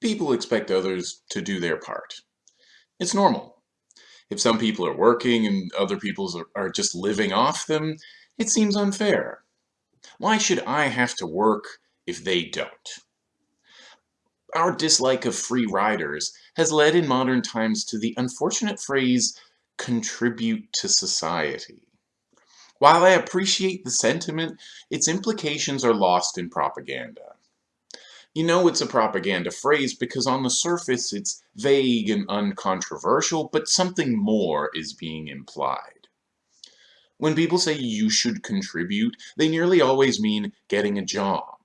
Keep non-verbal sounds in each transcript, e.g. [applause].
People expect others to do their part. It's normal. If some people are working and other people are just living off them, it seems unfair. Why should I have to work if they don't? Our dislike of free riders has led in modern times to the unfortunate phrase, contribute to society. While I appreciate the sentiment, its implications are lost in propaganda. You know it's a propaganda phrase because on the surface it's vague and uncontroversial, but something more is being implied. When people say you should contribute, they nearly always mean getting a job.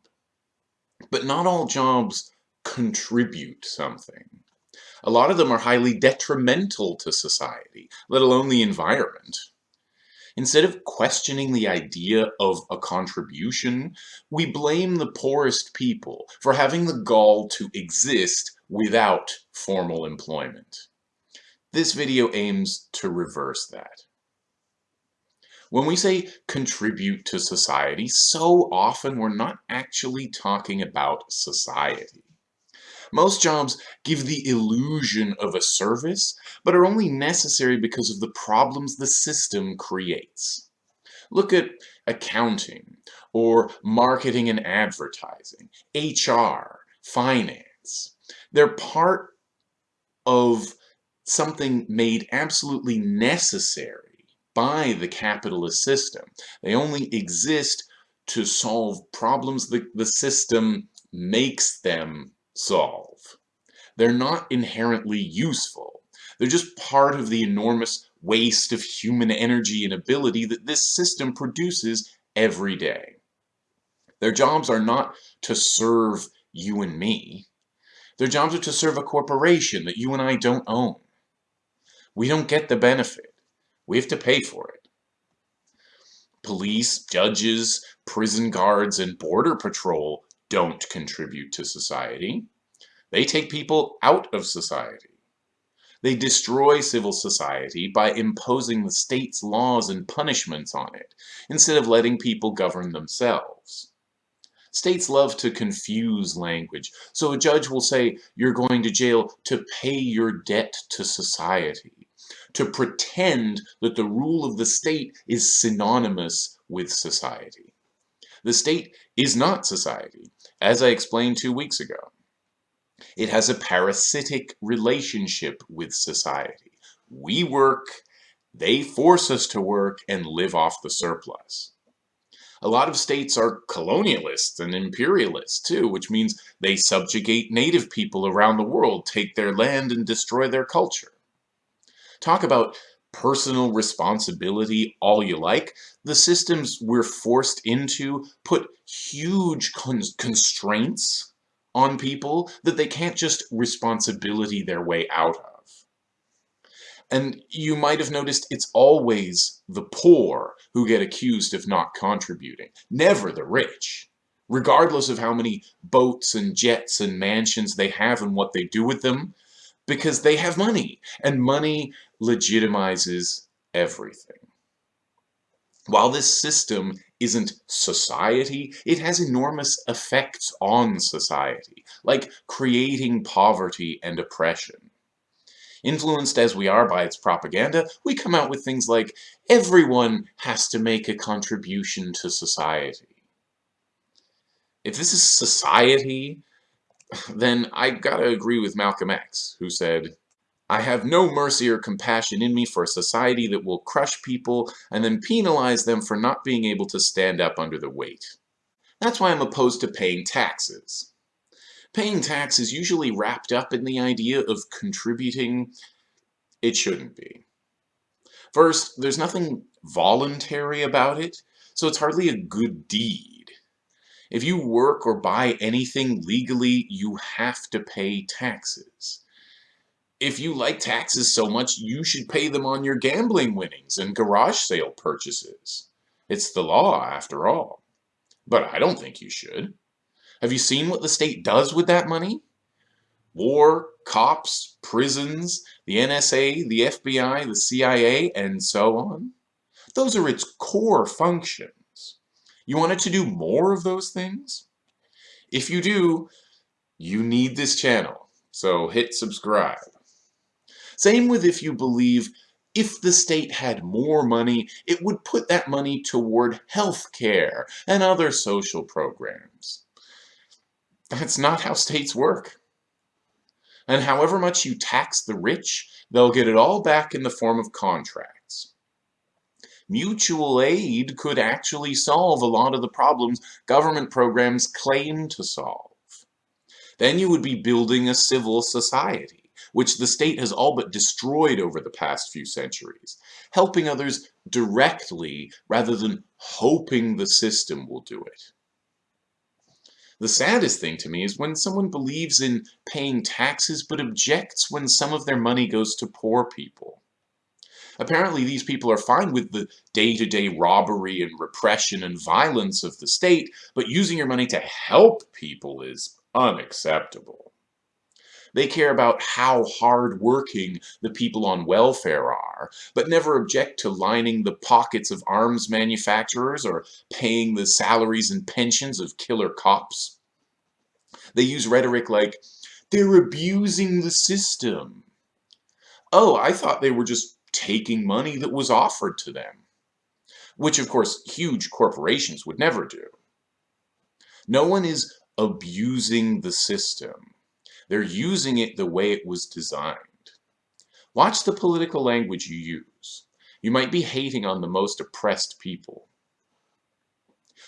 But not all jobs contribute something. A lot of them are highly detrimental to society, let alone the environment. Instead of questioning the idea of a contribution, we blame the poorest people for having the gall to exist without formal employment. This video aims to reverse that. When we say contribute to society, so often we're not actually talking about society. Most jobs give the illusion of a service, but are only necessary because of the problems the system creates. Look at accounting, or marketing and advertising, HR, finance. They're part of something made absolutely necessary by the capitalist system. They only exist to solve problems that the system makes them solve. They're not inherently useful. They're just part of the enormous waste of human energy and ability that this system produces every day. Their jobs are not to serve you and me. Their jobs are to serve a corporation that you and I don't own. We don't get the benefit. We have to pay for it. Police, judges, prison guards, and border patrol don't contribute to society. They take people out of society. They destroy civil society by imposing the state's laws and punishments on it, instead of letting people govern themselves. States love to confuse language, so a judge will say you're going to jail to pay your debt to society, to pretend that the rule of the state is synonymous with society. The state is not society, as I explained two weeks ago. It has a parasitic relationship with society. We work, they force us to work and live off the surplus. A lot of states are colonialists and imperialists too, which means they subjugate native people around the world, take their land and destroy their culture. Talk about personal responsibility all you like. The systems we're forced into put huge constraints on people that they can't just responsibility their way out of. And you might have noticed it's always the poor who get accused of not contributing, never the rich. Regardless of how many boats and jets and mansions they have and what they do with them, because they have money, and money legitimizes everything. While this system isn't society, it has enormous effects on society, like creating poverty and oppression. Influenced as we are by its propaganda, we come out with things like, everyone has to make a contribution to society. If this is society, then I gotta agree with Malcolm X, who said, I have no mercy or compassion in me for a society that will crush people and then penalize them for not being able to stand up under the weight. That's why I'm opposed to paying taxes. Paying tax is usually wrapped up in the idea of contributing. It shouldn't be. First, there's nothing voluntary about it, so it's hardly a good deed. If you work or buy anything legally, you have to pay taxes if you like taxes so much, you should pay them on your gambling winnings and garage sale purchases. It's the law, after all. But I don't think you should. Have you seen what the state does with that money? War, cops, prisons, the NSA, the FBI, the CIA, and so on. Those are its core functions. You want it to do more of those things? If you do, you need this channel. So hit subscribe. Same with if you believe if the state had more money, it would put that money toward health care and other social programs. That's not how states work. And however much you tax the rich, they'll get it all back in the form of contracts. Mutual aid could actually solve a lot of the problems government programs claim to solve. Then you would be building a civil society which the state has all but destroyed over the past few centuries, helping others directly rather than hoping the system will do it. The saddest thing to me is when someone believes in paying taxes but objects when some of their money goes to poor people. Apparently these people are fine with the day-to-day -day robbery and repression and violence of the state, but using your money to help people is unacceptable. They care about how hard-working the people on welfare are, but never object to lining the pockets of arms manufacturers or paying the salaries and pensions of killer cops. They use rhetoric like, they're abusing the system. Oh, I thought they were just taking money that was offered to them. Which, of course, huge corporations would never do. No one is abusing the system. They're using it the way it was designed. Watch the political language you use. You might be hating on the most oppressed people.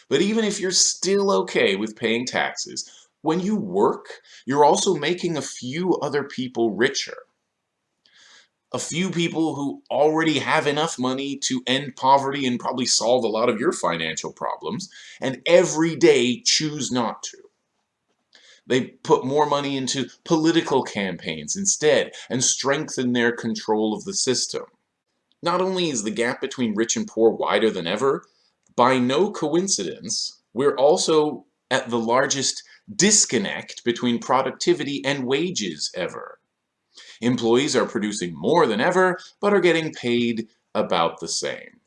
But even if you're still okay with paying taxes, when you work, you're also making a few other people richer. A few people who already have enough money to end poverty and probably solve a lot of your financial problems, and every day choose not to. They put more money into political campaigns instead and strengthen their control of the system. Not only is the gap between rich and poor wider than ever, by no coincidence, we're also at the largest disconnect between productivity and wages ever. Employees are producing more than ever, but are getting paid about the same.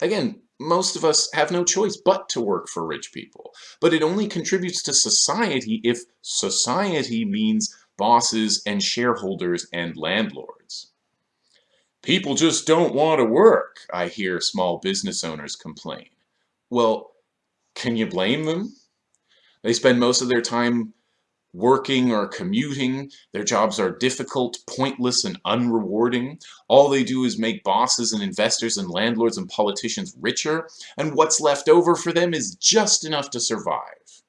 Again, most of us have no choice but to work for rich people. But it only contributes to society if society means bosses and shareholders and landlords. People just don't want to work, I hear small business owners complain. Well, can you blame them? They spend most of their time working or commuting. Their jobs are difficult, pointless, and unrewarding. All they do is make bosses and investors and landlords and politicians richer, and what's left over for them is just enough to survive.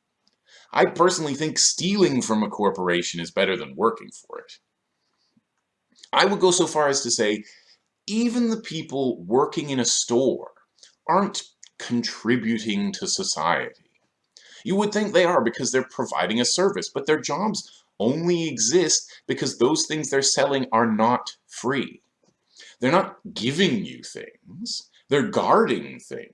I personally think stealing from a corporation is better than working for it. I would go so far as to say, even the people working in a store aren't contributing to society. You would think they are because they're providing a service, but their jobs only exist because those things they're selling are not free. They're not giving you things, they're guarding things.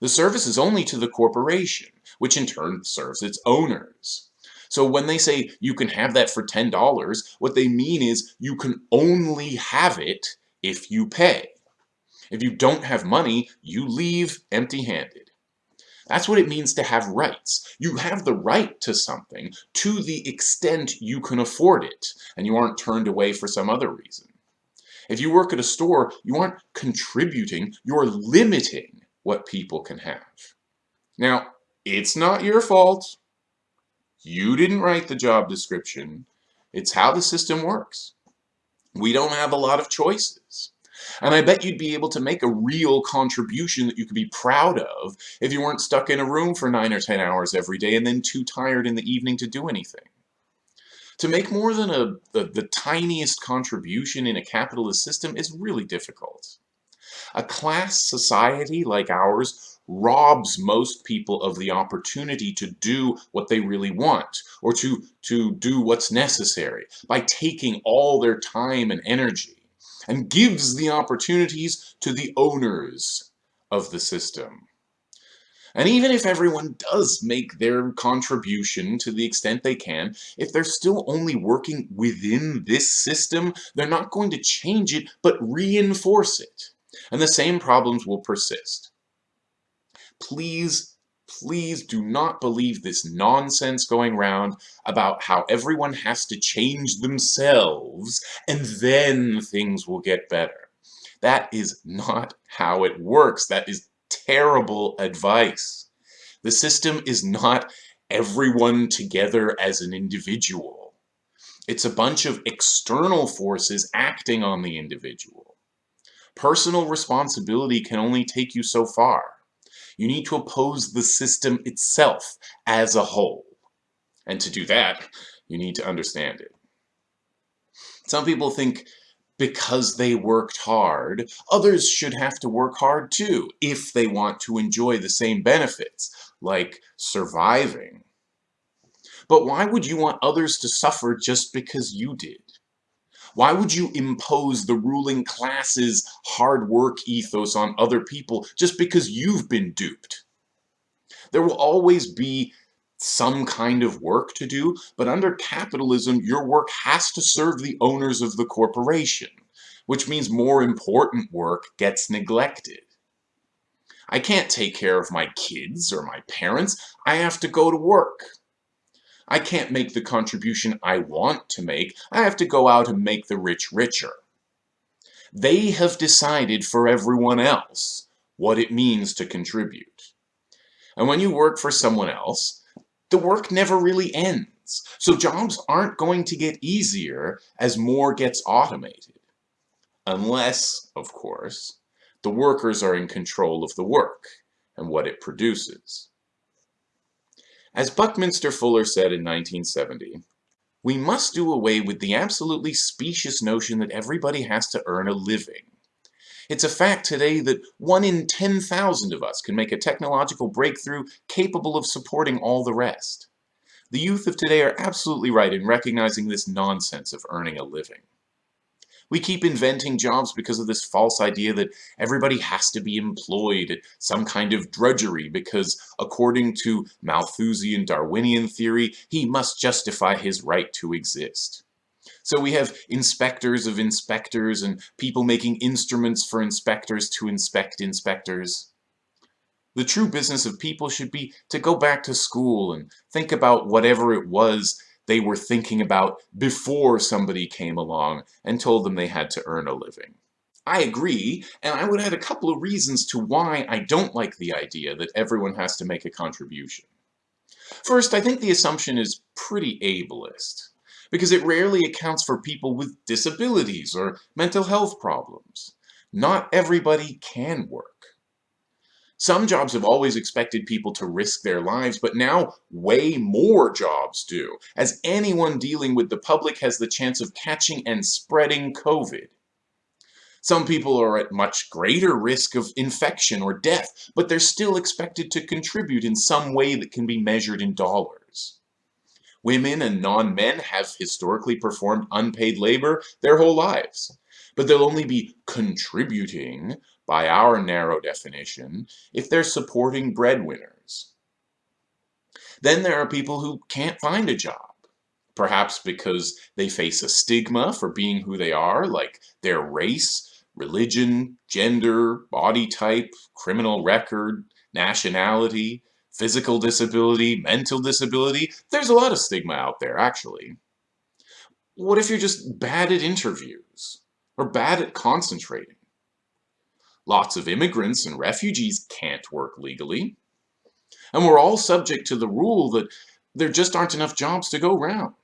The service is only to the corporation, which in turn serves its owners. So when they say you can have that for $10, what they mean is you can only have it if you pay. If you don't have money, you leave empty-handed. That's what it means to have rights. You have the right to something to the extent you can afford it, and you aren't turned away for some other reason. If you work at a store, you aren't contributing, you're limiting what people can have. Now, it's not your fault. You didn't write the job description. It's how the system works. We don't have a lot of choices. And I bet you'd be able to make a real contribution that you could be proud of if you weren't stuck in a room for 9 or 10 hours every day and then too tired in the evening to do anything. To make more than a, the, the tiniest contribution in a capitalist system is really difficult. A class society like ours robs most people of the opportunity to do what they really want or to, to do what's necessary by taking all their time and energy and gives the opportunities to the owners of the system. And even if everyone does make their contribution to the extent they can, if they're still only working within this system, they're not going to change it, but reinforce it. And the same problems will persist. Please please do not believe this nonsense going around about how everyone has to change themselves and then things will get better. That is not how it works. That is terrible advice. The system is not everyone together as an individual. It's a bunch of external forces acting on the individual. Personal responsibility can only take you so far. You need to oppose the system itself as a whole. And to do that, you need to understand it. Some people think because they worked hard, others should have to work hard too, if they want to enjoy the same benefits, like surviving. But why would you want others to suffer just because you did? Why would you impose the ruling class's hard work ethos on other people just because you've been duped? There will always be some kind of work to do, but under capitalism, your work has to serve the owners of the corporation, which means more important work gets neglected. I can't take care of my kids or my parents. I have to go to work. I can't make the contribution I want to make. I have to go out and make the rich richer. They have decided for everyone else what it means to contribute. And when you work for someone else, the work never really ends. So jobs aren't going to get easier as more gets automated. Unless, of course, the workers are in control of the work and what it produces. As Buckminster Fuller said in 1970, we must do away with the absolutely specious notion that everybody has to earn a living. It's a fact today that one in 10,000 of us can make a technological breakthrough capable of supporting all the rest. The youth of today are absolutely right in recognizing this nonsense of earning a living. We keep inventing jobs because of this false idea that everybody has to be employed at some kind of drudgery because, according to Malthusian Darwinian theory, he must justify his right to exist. So we have inspectors of inspectors and people making instruments for inspectors to inspect inspectors. The true business of people should be to go back to school and think about whatever it was they were thinking about before somebody came along and told them they had to earn a living. I agree, and I would add a couple of reasons to why I don't like the idea that everyone has to make a contribution. First, I think the assumption is pretty ableist, because it rarely accounts for people with disabilities or mental health problems. Not everybody can work. Some jobs have always expected people to risk their lives, but now way more jobs do, as anyone dealing with the public has the chance of catching and spreading COVID. Some people are at much greater risk of infection or death, but they're still expected to contribute in some way that can be measured in dollars. Women and non-men have historically performed unpaid labor their whole lives, but they'll only be contributing by our narrow definition, if they're supporting breadwinners. Then there are people who can't find a job, perhaps because they face a stigma for being who they are, like their race, religion, gender, body type, criminal record, nationality, physical disability, mental disability. There's a lot of stigma out there, actually. What if you're just bad at interviews? Or bad at concentrating? Lots of immigrants and refugees can't work legally. And we're all subject to the rule that there just aren't enough jobs to go round.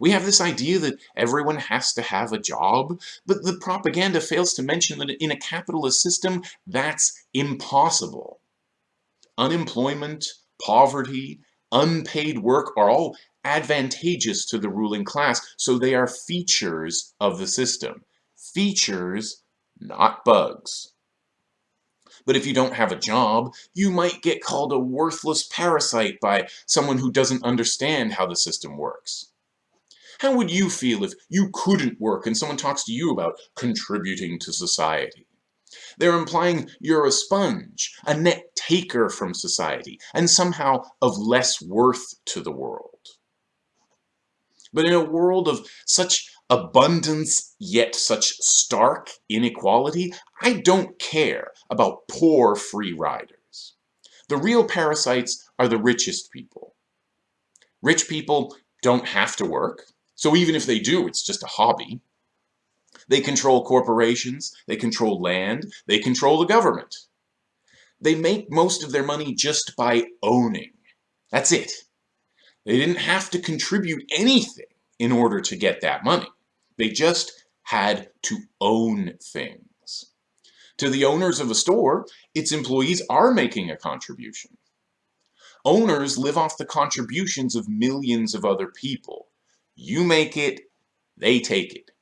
We have this idea that everyone has to have a job, but the propaganda fails to mention that in a capitalist system, that's impossible. Unemployment, poverty, unpaid work are all advantageous to the ruling class, so they are features of the system. Features not bugs. But if you don't have a job, you might get called a worthless parasite by someone who doesn't understand how the system works. How would you feel if you couldn't work and someone talks to you about contributing to society? They're implying you're a sponge, a net taker from society, and somehow of less worth to the world. But in a world of such abundance yet such stark inequality, I don't care about poor free riders. The real parasites are the richest people. Rich people don't have to work, so even if they do, it's just a hobby. They control corporations, they control land, they control the government. They make most of their money just by owning. That's it. They didn't have to contribute anything in order to get that money. They just had to own things. To the owners of a store, its employees are making a contribution. Owners live off the contributions of millions of other people. You make it, they take it.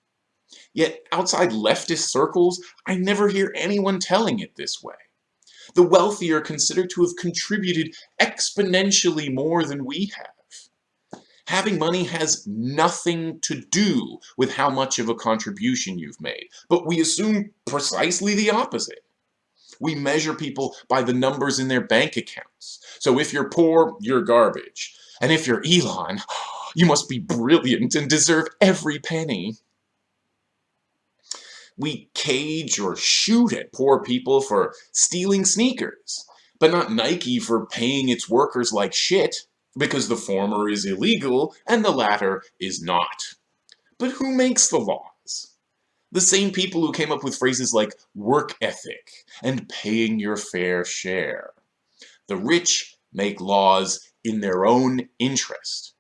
Yet outside leftist circles, I never hear anyone telling it this way. The wealthy are considered to have contributed exponentially more than we have. Having money has nothing to do with how much of a contribution you've made, but we assume precisely the opposite. We measure people by the numbers in their bank accounts. So if you're poor, you're garbage. And if you're Elon, [gasps] you must be brilliant and deserve every penny. We cage or shoot at poor people for stealing sneakers, but not Nike for paying its workers like shit because the former is illegal and the latter is not. But who makes the laws? The same people who came up with phrases like work ethic and paying your fair share. The rich make laws in their own interest.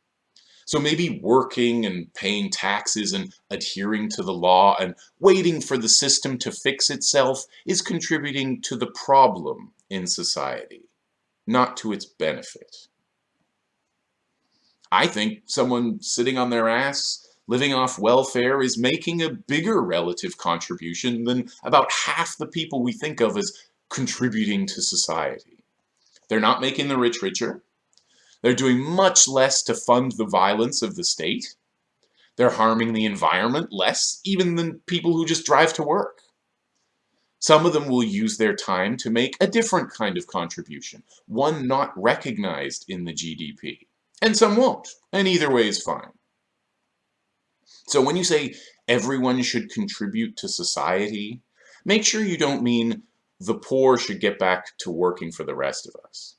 So maybe working and paying taxes and adhering to the law and waiting for the system to fix itself is contributing to the problem in society, not to its benefit. I think someone sitting on their ass living off welfare is making a bigger relative contribution than about half the people we think of as contributing to society. They're not making the rich richer. They're doing much less to fund the violence of the state. They're harming the environment less even than people who just drive to work. Some of them will use their time to make a different kind of contribution, one not recognized in the GDP and some won't, and either way is fine. So when you say everyone should contribute to society, make sure you don't mean the poor should get back to working for the rest of us.